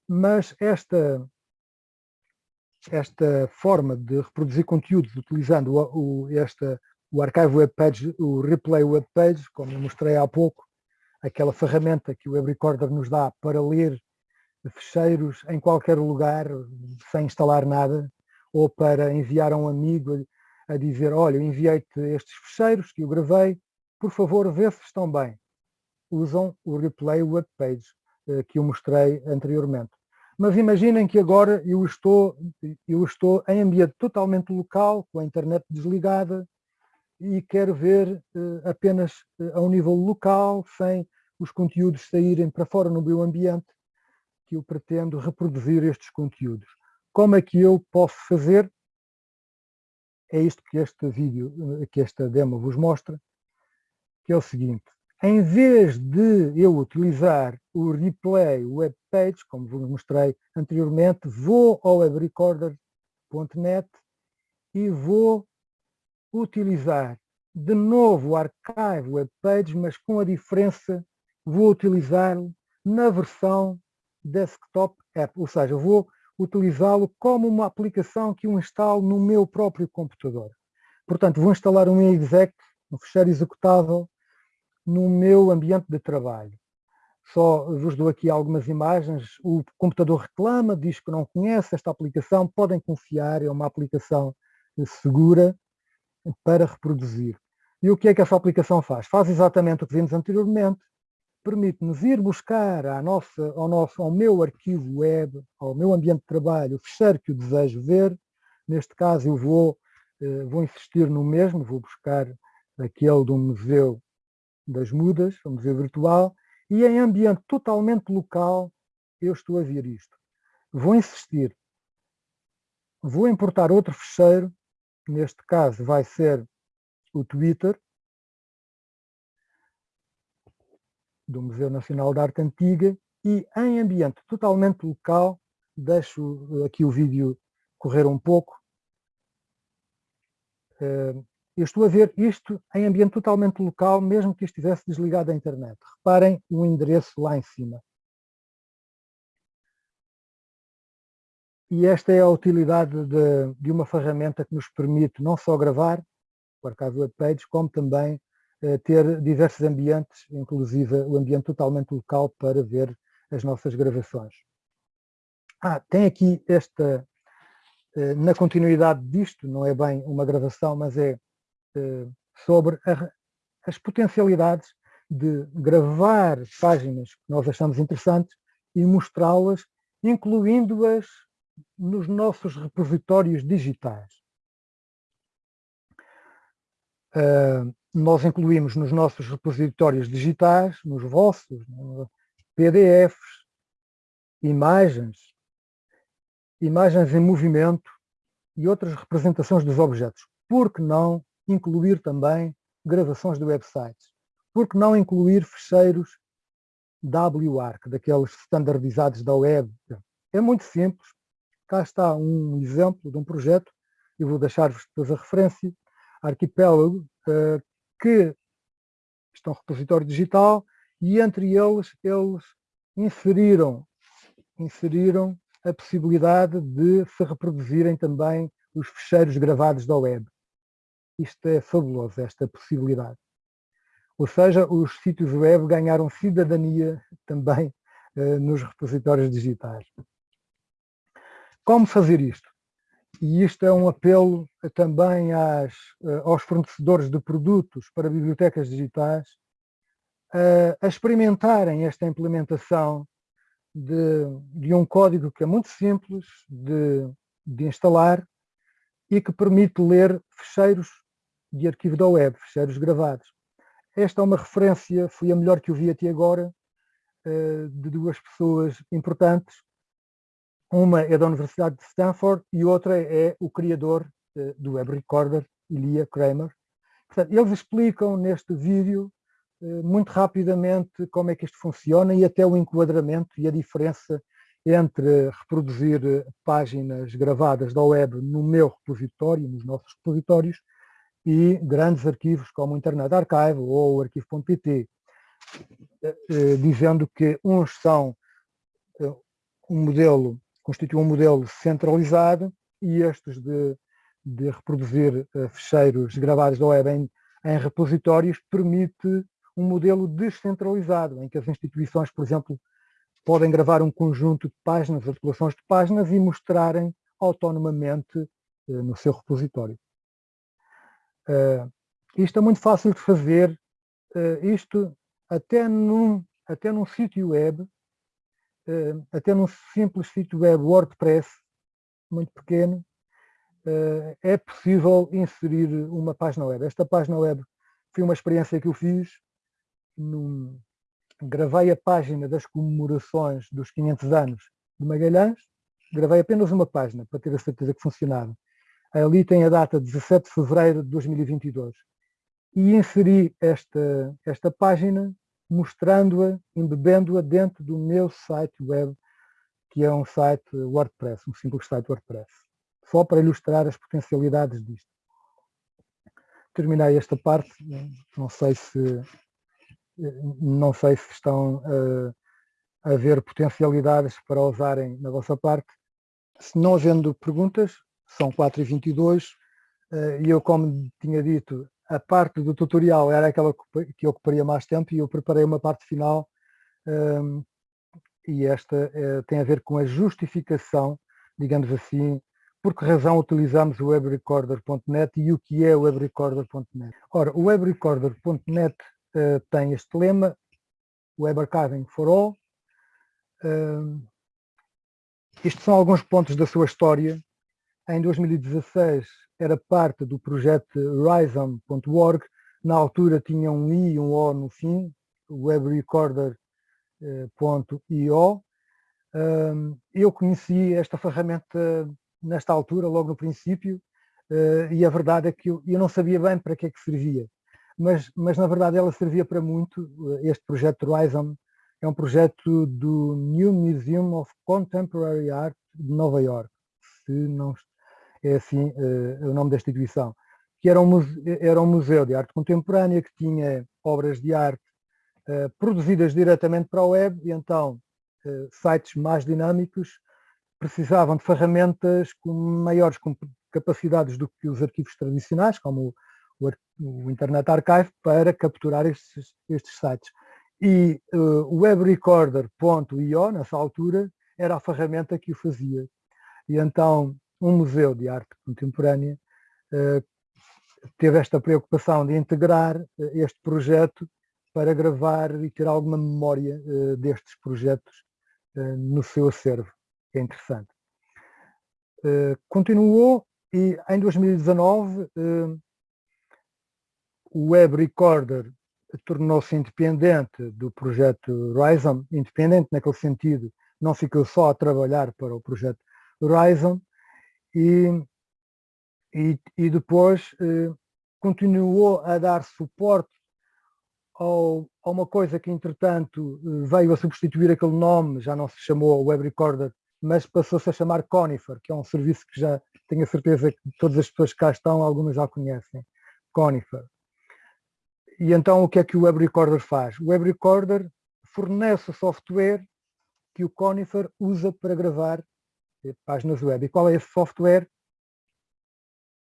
Mas esta, esta forma de reproduzir conteúdos utilizando o, o, esta, o Archive Web Page, o Replay Web Page, como eu mostrei há pouco, aquela ferramenta que o Web Recorder nos dá para ler fecheiros em qualquer lugar, sem instalar nada, ou para enviar a um amigo a dizer, olha, enviei-te estes fecheiros que eu gravei, por favor, vê se estão bem. Usam o Replay Web Page eh, que eu mostrei anteriormente. Mas imaginem que agora eu estou, eu estou em ambiente totalmente local, com a internet desligada, e quero ver uh, apenas uh, a um nível local, sem os conteúdos saírem para fora no meu ambiente, que eu pretendo reproduzir estes conteúdos. Como é que eu posso fazer? É isto que este vídeo, eh, que esta demo vos mostra, que é o seguinte em vez de eu utilizar o replay web page, como vos mostrei anteriormente, vou ao webrecorder.net e vou utilizar de novo o archive web page, mas com a diferença, vou utilizá-lo na versão desktop app, ou seja, vou utilizá-lo como uma aplicação que eu instalo no meu próprio computador. Portanto, vou instalar um exec, um fecheiro executável, no meu ambiente de trabalho. Só vos dou aqui algumas imagens. O computador reclama, diz que não conhece esta aplicação. Podem confiar, é uma aplicação segura para reproduzir. E o que é que essa aplicação faz? Faz exatamente o que vimos anteriormente. Permite-nos ir buscar à nossa, ao, nosso, ao meu arquivo web, ao meu ambiente de trabalho, o fecheiro que eu desejo ver. Neste caso eu vou, eh, vou insistir no mesmo, vou buscar aquele do museu das mudas, vamos ver virtual, e em ambiente totalmente local eu estou a ver isto. Vou insistir. Vou importar outro fecheiro, neste caso vai ser o Twitter, do Museu Nacional de Arte Antiga, e em ambiente totalmente local, deixo aqui o vídeo correr um pouco, eh, eu estou a ver isto em ambiente totalmente local, mesmo que estivesse desligado a internet. Reparem o endereço lá em cima. E esta é a utilidade de, de uma ferramenta que nos permite não só gravar o Archive Web Page, como também eh, ter diversos ambientes, inclusive o ambiente totalmente local para ver as nossas gravações. Ah, tem aqui esta, eh, na continuidade disto, não é bem uma gravação, mas é sobre a, as potencialidades de gravar páginas que nós achamos interessantes e mostrá-las, incluindo-as nos nossos repositórios digitais. Uh, nós incluímos nos nossos repositórios digitais, nos vossos, PDFs, imagens, imagens em movimento e outras representações dos objetos. Por que não incluir também gravações de websites. Por que não incluir fecheiros WARC, daqueles standardizados da web? É muito simples. Cá está um exemplo de um projeto, eu vou deixar-vos depois a referência, Arquipélago, eh, que estão um repositório digital e entre eles, eles inseriram, inseriram a possibilidade de se reproduzirem também os fecheiros gravados da web. Isto é fabuloso, esta possibilidade. Ou seja, os sítios web ganharam cidadania também uh, nos repositórios digitais. Como fazer isto? E isto é um apelo também às, uh, aos fornecedores de produtos para bibliotecas digitais uh, a experimentarem esta implementação de, de, um código que é muito simples de, de instalar e que permite ler fecheiros de arquivo da web, fecheiros gravados. Esta é uma referência, foi a melhor que eu vi até agora, eh, de duas pessoas importantes. Uma é da Universidade de Stanford e outra é o criador eh, do Web Recorder, Ilia Kramer. Portanto, eles explicam neste vídeo muito rapidamente como é que isto funciona e até o enquadramento e a diferença entre reproduzir páginas gravadas da web no meu repositório, nos nossos repositórios, e grandes arquivos como o Internet Archive ou o arquivo.pt, dizendo que uns são um modelo, constituem um modelo centralizado e estes de, de reproduzir fecheiros gravados da web em, em repositórios permite um modelo descentralizado, em que as instituições, por exemplo, podem gravar um conjunto de páginas, articulações de páginas e mostrarem autonomamente no seu repositório. Uh, isto é muito fácil de fazer, uh, isto até num, até num sítio web, até num simples sítio web WordPress, muito pequeno, é possível inserir uma página web. Esta página web foi uma experiência que eu fiz num, gravei a página das comemorações dos 500 anos de Magalhães, gravei apenas uma página para ter a certeza que funcionava. Ali tem a data 17 de fevereiro de 2022. E inseri esta, esta página mostrando-a, embebendo-a dentro do meu site web, que é um site WordPress, um simples site WordPress. Só para ilustrar as potencialidades disto. Terminei esta parte, não sei se não sei se estão uh, a ver potencialidades para usarem na vossa parte. Se não havendo perguntas, são 4h22 uh, e eu, como tinha dito, a parte do tutorial era aquela que ocuparia mais tempo e eu preparei uma parte final ehm, e esta uh, tem a ver com a justificação, digamos assim, por que razão utilizamos o webrecorder.net e o que é o webrecorder.net. Ora, o webrecorder.net uh, tem este lema, Web Archiving for All. Uh, estes são alguns pontos da sua história. Em 2016 era parte do projeto Rhizome.org, na altura tinha um i e um o no fim, webrecorder.io. Uh, eu conheci esta ferramenta nesta altura, logo no princípio, uh, e a verdade é que eu, não sabia bem para que é que servia mas, mas na verdade ela servia para muito. Este projeto Horizon é um projeto do New Museum of Contemporary Art de Nova York, se não é assim uh, o nome da instituição, que era um, museu, era um museu de arte contemporânea que tinha obras de arte uh, produzidas diretamente para a web e então uh, sites mais dinâmicos precisavam de ferramentas com maiores capacidades do que os arquivos tradicionais, como o, o Internet Archive para capturar estes, estes sites. E o webrecorder.io, nessa altura, era a ferramenta que o fazia. E então um museu de arte contemporânea uh, teve esta preocupação de integrar uh, este projeto para gravar e ter alguma memória uh, destes projetos no seu acervo, é interessante. continuou e em 2019 o Web Recorder tornou-se independente do projeto Horizon, independente naquele sentido, não ficou só a trabalhar para o projeto Horizon e, e, e depois eh, continuou a dar suporte ao, a uma coisa que entretanto veio a substituir aquele nome, já não se chamou Web Recorder, mas passou-se a chamar Conifer, que é um serviço que já tenho a certeza que todas as pessoas que cá estão, algumas já conhecem, Conifer e então o que é que o Web Recorder faz? O Web Recorder fornece o software que o Conifer usa para gravar eh, páginas web. E qual é esse software?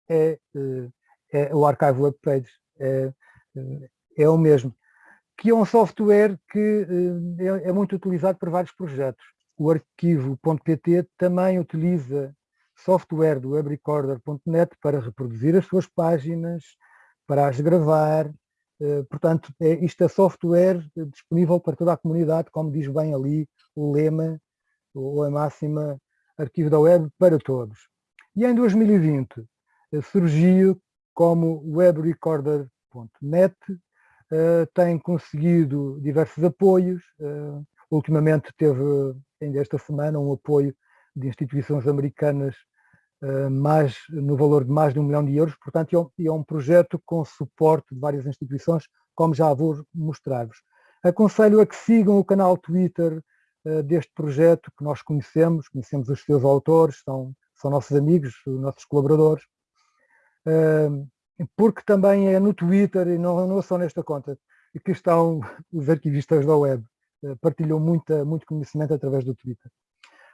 É, eh, é o Archive Web Pages. É, eh, é o mesmo. Que é um software que é, é muito utilizado por vários projetos. O arquivo.pt também utiliza software do webrecorder.net para reproduzir as suas páginas, para as gravar, eh, portanto, é, isto é software disponível para toda a comunidade, como diz bem ali o lema, ou a máxima arquivo da web para todos. E em 2020 eh, surgiu como webrecorder.net, eh, tem conseguido diversos apoios, ultimamente teve, ainda esta semana, um apoio de instituições americanas eh, mais, no valor de mais de um milhão de euros, portanto é um, é um projeto com suporte de várias instituições, como já vou mostrar-vos. Aconselho a que sigam o canal Twitter deste projeto que nós conhecemos, conhecemos os seus autores, são, são nossos amigos, nossos colaboradores, uh, porque também é no Twitter, e não, não é só nesta conta, que estão os arquivistas da web, uh, partilham muita, muito conhecimento através do Twitter.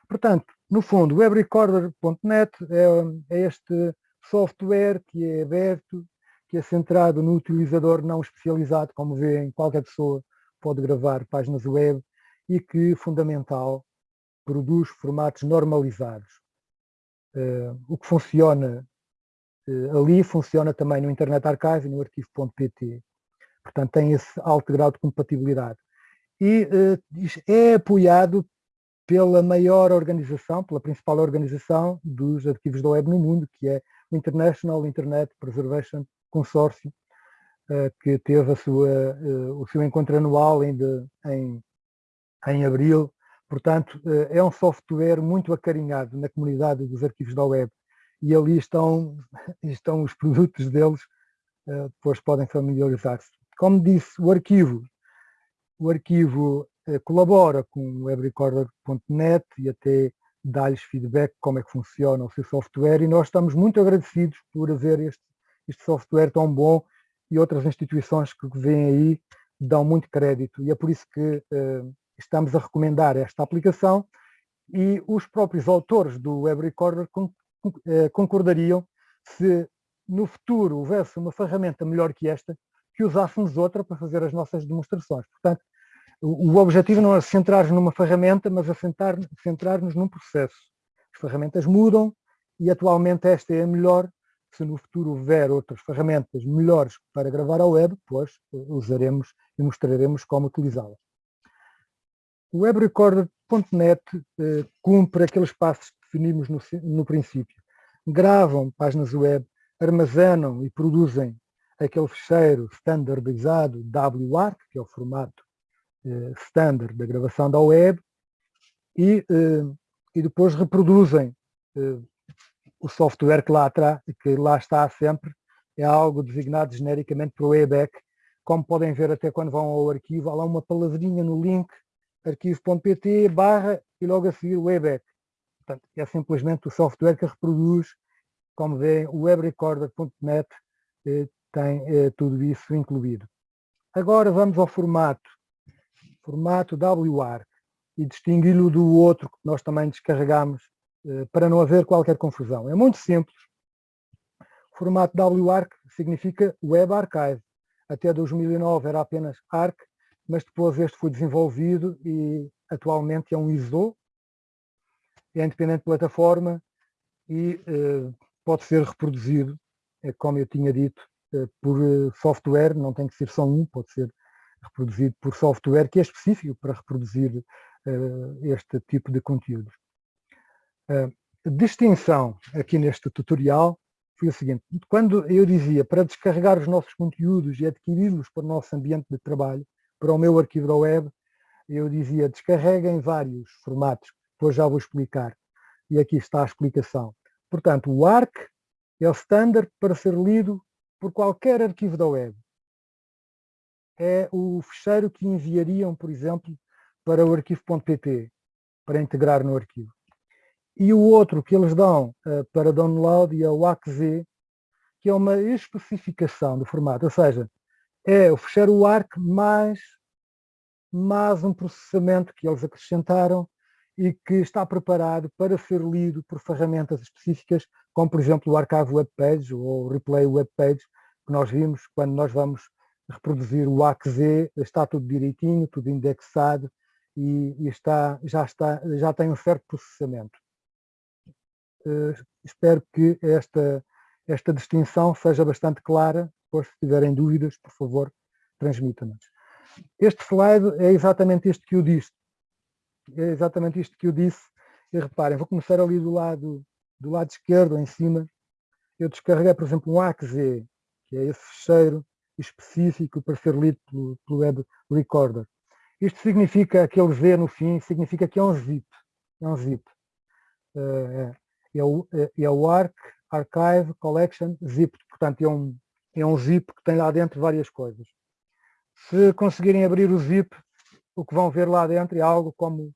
Portanto, no fundo, webrecorder.net é, é este software que é aberto, que é centrado no utilizador não especializado, como vêem, qualquer pessoa pode gravar páginas web e que, fundamental, produz formatos normalizados. Uh, o que funciona uh, ali funciona também no Internet Archive e no arquivo.pt. Portanto, tem esse alto grau de compatibilidade. E uh, é apoiado pela maior organização, pela principal organização dos arquivos da web no mundo, que é o International Internet Preservation Consortium, que teve sua, o seu encontro anual ainda em, em abril. Portanto, eh, é um software muito acarinhado na comunidade dos arquivos da web e ali estão, estão os produtos deles, depois podem familiarizar-se. Como disse, o arquivo, o arquivo colabora com o webrecorder.net e até dá-lhes feedback como é que funciona o seu software e nós estamos muito agradecidos por haver este, este software tão bom e outras instituições que vêm aí dão muito crédito e é por isso que uh, estamos a recomendar esta aplicação e os próprios autores do Web Recorder uh, concordariam se no futuro houvesse uma ferramenta melhor que esta, que usássemos outra para fazer as nossas demonstrações. Portanto, o, objetivo não é centrar-nos numa ferramenta, mas é centrar-nos centrar num processo. As ferramentas mudam e atualmente esta é a melhor se no futuro houver outras ferramentas melhores para gravar a web, pois eh, usaremos e mostraremos como utilizá-las. O webrecorder.net eh, cumpre aqueles passos que definimos no, no princípio. Gravam páginas web, armazenam e produzem aquele fecheiro standardizado WARC, que é o formato eh, standard da gravação da web, e, eh, e depois reproduzem eh, o software que lá, que lá está sempre é algo designado genericamente para o wayback. Como podem ver até quando vão ao arquivo, há lá uma palavrinha no link arquivo.pt barra e logo a seguir wayback. Portanto, é simplesmente o software que reproduz, como veem, o webrecorder.net eh, tem eh, tudo isso incluído. Agora vamos ao formato, formato WARC, e distingui-lo do outro que nós também descarregamos eh, para não haver qualquer confusão. É muito simples. O formato WARC significa Web Archive. Até 2009 era apenas ARC, mas depois este foi desenvolvido e atualmente é um ISO, é independente de plataforma e eh, pode ser reproduzido, eh, como eu tinha dito, por software, não tem que ser só um, pode ser reproduzido por software que é específico para reproduzir este tipo de conteúdos. A distinção aqui neste tutorial foi o seguinte, quando eu dizia para descarregar os nossos conteúdos e adquiri-los para o nosso ambiente de trabalho, para o meu arquivo da web, eu dizia descarreguem vários formatos, depois já vou explicar. E aqui está a explicação. Portanto, o ARC é o standard para ser lido por qualquer arquivo da web. É o fecheiro que enviariam, por exemplo, para o arquivo.pt, para integrar no arquivo. E o outro que eles dão uh, para download é o ACZ, que é uma especificação do formato, ou seja, é o fecheiro ARC mais, mais um processamento que eles acrescentaram e que está preparado para ser lido por ferramentas específicas, como por exemplo o Archive Web Page ou o Replay Web Page, que nós vimos quando nós vamos reproduzir o ACZ, está tudo direitinho, tudo indexado e, e está, já, está, já tem um certo processamento. Eh, espero que esta, esta distinção seja bastante clara, depois se tiverem dúvidas, por favor, transmitam-nos. Este slide é exatamente este que eu disse. É exatamente isto que eu disse. E reparem, vou começar ali do lado, do lado esquerdo, em cima. Eu descarreguei, por exemplo, um AXZ, que é esse fecheiro específico para ser lido pelo, pelo Web Recorder. Isto significa, aquele Z no fim, significa que é um zip. É um zip. Uh, é o, é, é o ARC, Archive, Collection, Zip. Portanto, é um, é um zip que tem lá dentro várias coisas. Se conseguirem abrir o zip, o que vão ver lá dentro é algo como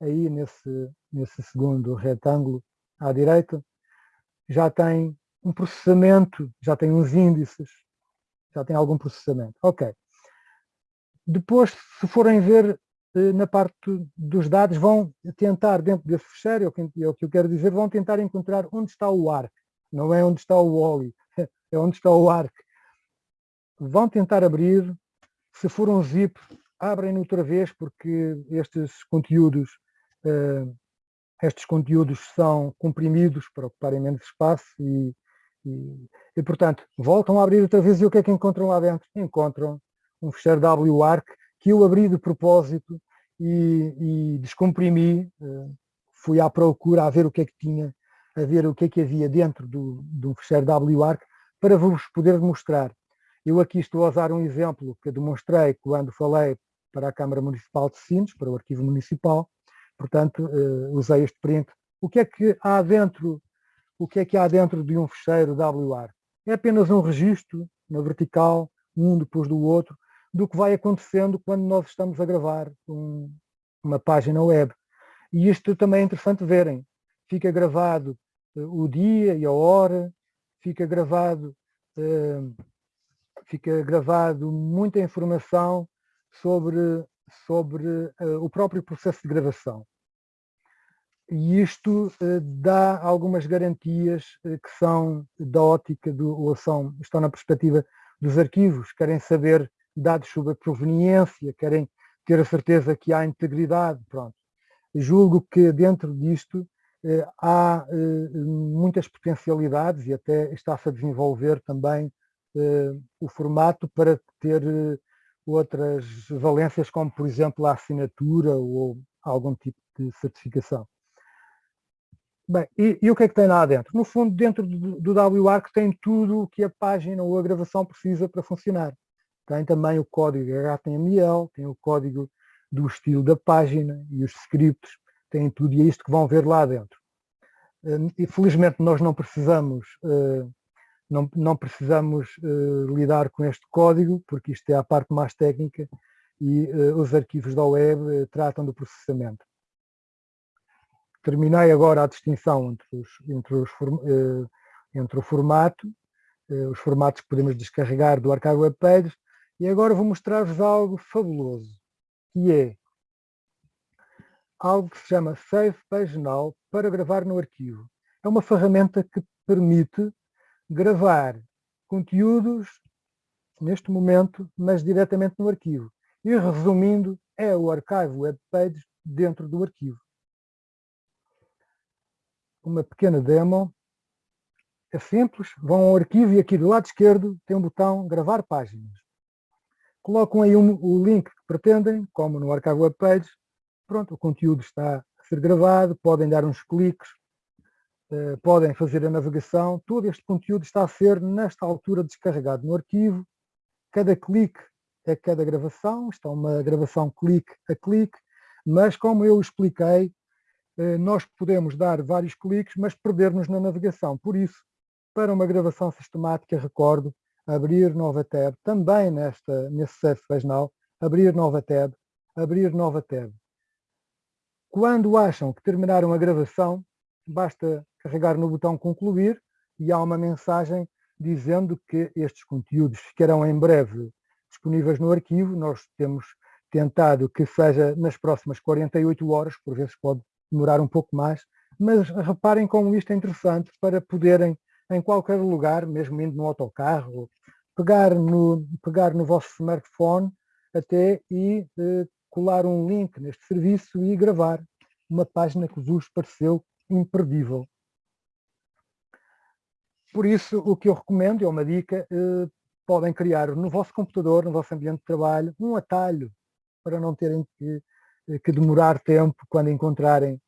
aí nesse, nesse segundo retângulo à direita, já tem um processamento, já tem uns índices, já tem algum processamento. Ok. Depois, se forem ver eh, na parte dos dados, vão tentar, dentro desse fecheiro, é o que eu quero dizer, vão tentar encontrar onde está o ARC. Não é onde está o OLI, é onde está o ARC. Vão tentar abrir, se for um zip, abrem outra vez, porque estes conteúdos, uh, estes conteúdos são comprimidos para ocuparem menos espaço e, e, e, portanto, voltam a abrir outra vez e o que é que encontram lá dentro? Encontram um fecheiro WARC que eu abri de propósito e, e descomprimi, uh, fui à procura a ver o que é que tinha, a ver o que é que havia dentro do, do fecheiro WARC para vos poder mostrar. Eu aqui estou a usar um exemplo que demonstrei quando falei para a Câmara Municipal de Sines, para o Arquivo Municipal, portanto uh, usei este print. O que é que há dentro, o que é que há dentro de um fecheiro WAR? É apenas um registro na vertical, um depois do outro, do que vai acontecendo quando nós estamos a gravar um, uma página web. E isto também é interessante verem. Fica gravado uh, o dia e a hora, fica gravado, uh, fica gravado muita informação sobre, sobre uh, o próprio processo de gravação. E isto uh, dá algumas garantias uh, que são da ótica, do, ou são, estão na perspectiva dos arquivos, querem saber dados sobre a proveniência, querem ter a certeza que há integridade, pronto. Julgo que dentro disto há muitas potencialidades e até está-se a desenvolver também o formato para ter outras valências, como por exemplo a assinatura ou algum tipo de certificação. Bem, e, e, o que é que tem lá dentro? No fundo, dentro do, do WARC tem tudo o que a página ou a gravação precisa para funcionar. Tem também o código HTML, tem o código do estilo da página e os scripts, tem tudo e é isto que vão ver lá dentro. Hum, e felizmente nós não precisamos uh, não, não precisamos uh, lidar com este código, porque isto é a parte mais técnica e uh, os arquivos da web tratam do processamento. Terminei agora a distinção entre, os, entre, os, entre o formato, os formatos que podemos descarregar do Archive Web Pages, e agora vou mostrar-vos algo fabuloso, que é algo que se chama Save Page Now para gravar no arquivo. É uma ferramenta que permite gravar conteúdos neste momento, mas diretamente no arquivo. E resumindo, é o Archive Web Page dentro do arquivo. Uma pequena demo. É simples, vão ao arquivo e aqui do lado esquerdo tem um botão gravar páginas. Colocam aí um, o link que pretendem, como no Archive Web Page. Pronto, o conteúdo está a ser gravado, podem dar uns cliques eh, podem fazer a navegação. Todo este conteúdo está a ser, nesta altura, descarregado no arquivo. Cada clique é cada gravação, está uma gravação clique a clique, mas como eu expliquei, eh, nós podemos dar vários cliques, mas perder-nos na navegação. Por isso, para uma gravação sistemática, recordo abrir nova tab, também nesta, nesse Page Now, abrir nova tab, abrir nova tab. Quando acham que terminaram a gravação, basta carregar no botão concluir e há uma mensagem dizendo que estes conteúdos ficarão em breve disponíveis no arquivo. Nós temos tentado que seja nas próximas 48 horas, por vezes pode demorar um pouco mais, mas reparem como isto é interessante para poderem, em qualquer lugar, mesmo indo no autocarro, pegar no, pegar no vosso smartphone até e eh, colar um link neste serviço e gravar uma página que vos pareceu imperdível. Por isso, o que eu recomendo, é uma dica, eh, podem criar no vosso computador, no vosso ambiente de trabalho, um atalho para não terem que, eh, que demorar tempo quando encontrarem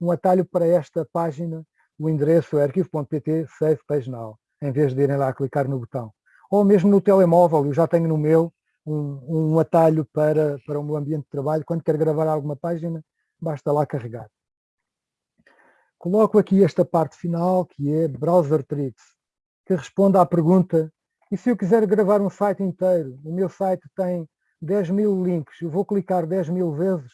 um atalho para esta página, o endereço é arquivo.pt Save Page Now, em vez de irem lá clicar no botão. Ou mesmo no telemóvel, eu já tenho no meu um, um atalho para, para o meu ambiente de trabalho, quando quero gravar alguma página, basta lá carregar. Coloco aqui esta parte final, que é Browser Tricks, que responde à pergunta, e se eu quiser gravar um site inteiro? O meu site tem 10 mil links, eu vou clicar 10 mil vezes?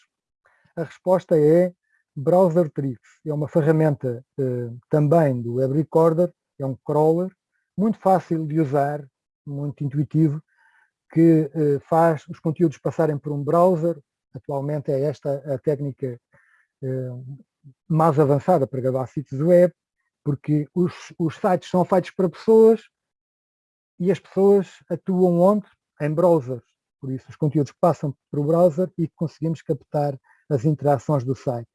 A resposta é Browser Tricks. É uma ferramenta eh, também do Web Recorder, é um crawler, muito fácil de usar, muito intuitivo, que eh, faz os conteúdos passarem por um browser. Atualmente é esta a técnica eh, mais avançada para gravar sítios web, porque os, os sites são feitos para pessoas e as pessoas atuam onde? Em browsers. Por isso os conteúdos passam para o browser e conseguimos captar as interações do site.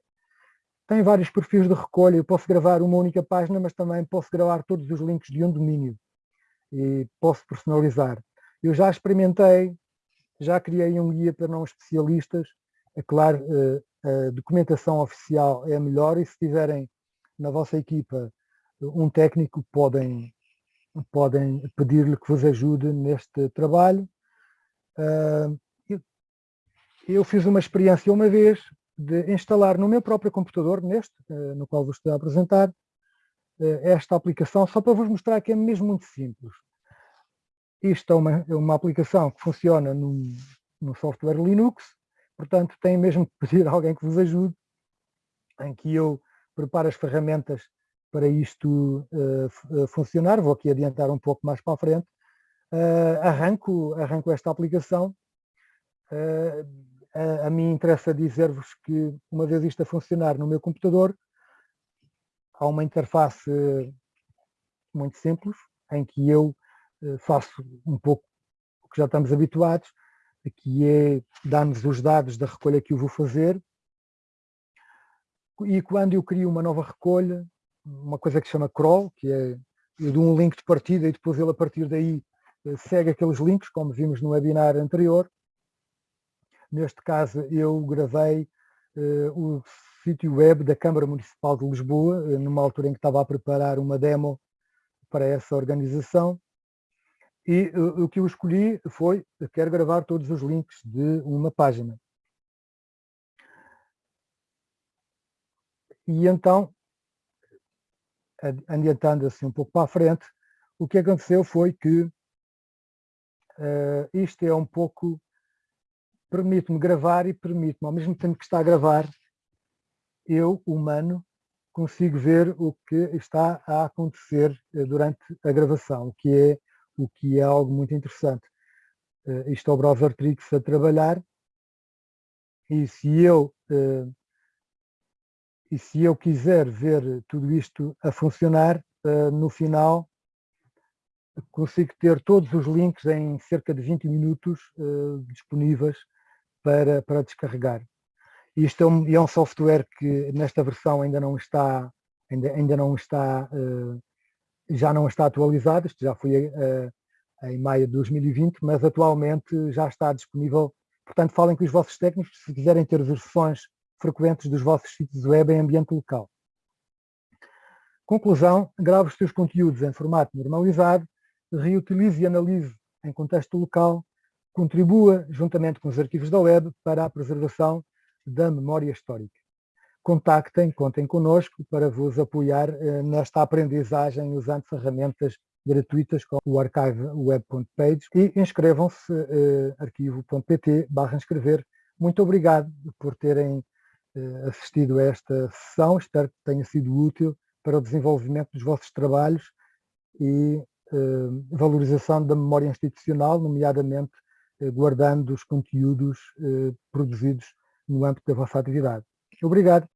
Tem vários perfis de recolha, eu posso gravar uma única página, mas também posso gravar todos os links de um domínio e posso personalizar. Eu já experimentei, já criei um guia para não especialistas, é claro, eh, a documentação oficial é melhor e se tiverem na vossa equipa um técnico podem, podem pedir-lhe que vos ajude neste trabalho. Ah, eu fiz uma experiência uma vez de instalar no meu próprio computador, neste, ah, no qual vos estou a apresentar, esta aplicação, só para vos mostrar que é mesmo muito simples. Isto é uma, é uma aplicação que funciona no, no software Linux, Portanto, tem mesmo que pedir a alguém que vos ajude, em que eu preparo as ferramentas para isto uh, funcionar. Vou aqui adiantar um pouco mais para a frente. Uh, arranco, arranco esta aplicação. Uh, a, a mim interessa dizer-vos que, uma vez isto a funcionar no meu computador, há uma interface muito simples, em que eu faço um pouco o que já estamos habituados, que é dar-nos os dados da recolha que eu vou fazer e quando eu crio uma nova recolha, uma coisa que se chama crawl, que é eu dou um link de partida e depois ele a partir daí eh, segue aqueles links, como vimos no webinar anterior. Neste caso eu gravei uh, o sítio web da Câmara Municipal de Lisboa, eh, numa altura em que estava a preparar uma demo para essa organização e o que eu escolhi foi, quero gravar todos os links de uma página. E então, adiantando assim um pouco para a frente, o que aconteceu foi que uh, isto é um pouco, permite-me gravar e permite-me, ao mesmo tempo que está a gravar, eu, humano, consigo ver o que está a acontecer eh, durante a gravação, o que é o que é algo muito interessante. Uh, isto é o browser Trix a trabalhar e se eu uh, e se eu quiser ver tudo isto a funcionar, uh, no final consigo ter todos os links em cerca de 20 minutos disponíveis para, para descarregar. Isto é um, é um, software que nesta versão ainda não está, ainda, ainda não está já não está atualizado, isto já foi uh, em maio de 2020, mas atualmente já está disponível. Portanto, falem com os vossos técnicos se quiserem ter versões frequentes dos vossos sítios web em ambiente local. Conclusão, grave os seus conteúdos em formato normalizado, reutilize e analise em contexto local, contribua, juntamente com os arquivos da web, para a preservação da memória histórica contactem, contem connosco para vos apoiar eh, nesta aprendizagem usando ferramentas gratuitas como o archive web.page e inscrevam-se eh, arquivo.pt barra inscrever. Muito obrigado por terem eh, assistido a esta sessão, espero que tenha sido útil para o desenvolvimento dos vossos trabalhos e eh, valorização da memória institucional, nomeadamente guardando os conteúdos produzidos no âmbito da vossa atividade. Obrigado.